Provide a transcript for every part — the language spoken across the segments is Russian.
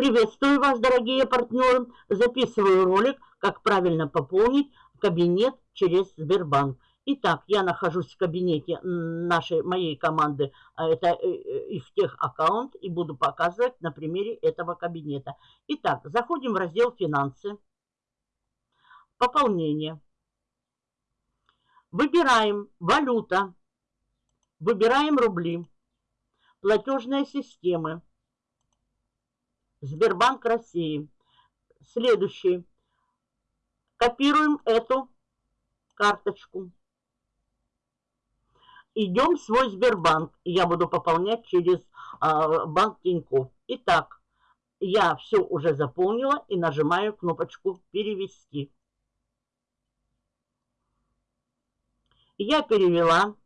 Приветствую вас, дорогие партнеры. Записываю ролик, как правильно пополнить кабинет через Сбербанк. Итак, я нахожусь в кабинете нашей, моей команды, а это э, э, их тех аккаунт, и буду показывать на примере этого кабинета. Итак, заходим в раздел «Финансы», «Пополнение». Выбираем «Валюта», выбираем «Рубли», «Платежные системы», Сбербанк России. Следующий. Копируем эту карточку. Идем в свой Сбербанк. Я буду пополнять через э, банк Тинькофф. Итак, я все уже заполнила и нажимаю кнопочку «Перевести». Я перевела.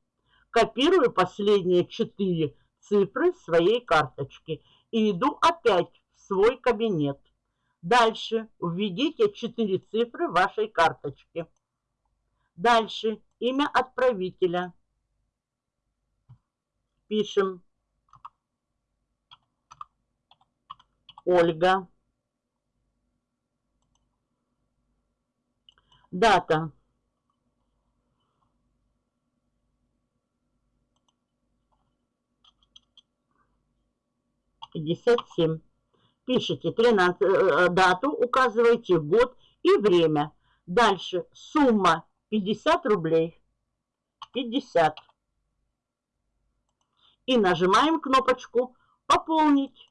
Копирую последние четыре цифры своей карточки и иду опять свой кабинет. Дальше введите 4 цифры вашей карточки. Дальше имя отправителя. Пишем Ольга. Дата. Пятьдесят семь пишите 13, э, э, дату, указываете год и время. Дальше сумма 50 рублей. 50. И нажимаем кнопочку «Пополнить».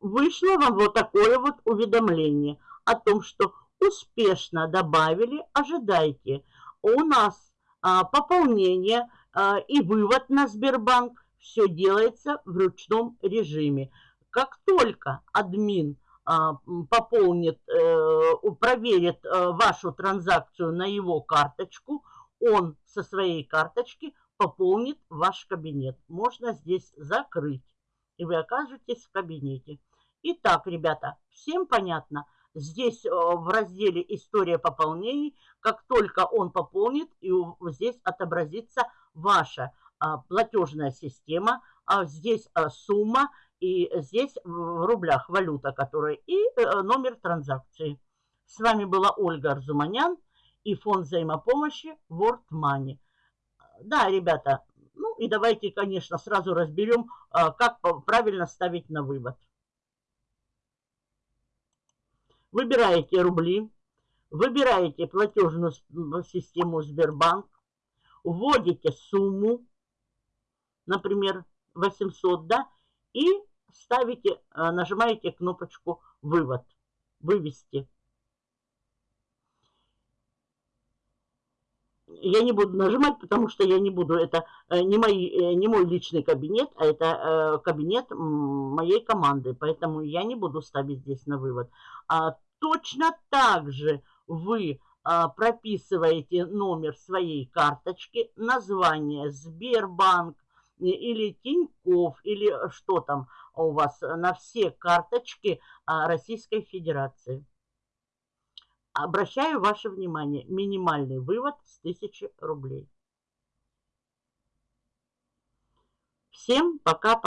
Вышло вам вот такое вот уведомление о том, что успешно добавили, ожидайте. У нас а, пополнение а, и вывод на Сбербанк все делается в ручном режиме. Как только админ а, пополнит, э, проверит э, вашу транзакцию на его карточку, он со своей карточки пополнит ваш кабинет. Можно здесь закрыть, и вы окажетесь в кабинете. Итак, ребята, всем понятно? Здесь э, в разделе «История пополнений», как только он пополнит, и здесь отобразится ваша платежная система, а здесь а, сумма, и здесь в рублях валюта, которая, и э, номер транзакции. С вами была Ольга Арзуманян и фонд взаимопомощи World Money. Да, ребята, ну и давайте, конечно, сразу разберем, как правильно ставить на вывод. Выбираете рубли, выбираете платежную систему Сбербанк, вводите сумму, например, 800, да, и ставите, э, нажимаете кнопочку «Вывод», «Вывести». Я не буду нажимать, потому что я не буду, это э, не, мои, э, не мой личный кабинет, а это кабинет моей команды, поэтому я не буду ставить здесь на вывод. А точно так же вы прописываете номер своей карточки, название Сбербанк, или Тиньков, или что там у вас на все карточки а, Российской Федерации. Обращаю ваше внимание, минимальный вывод с 1000 рублей. Всем пока.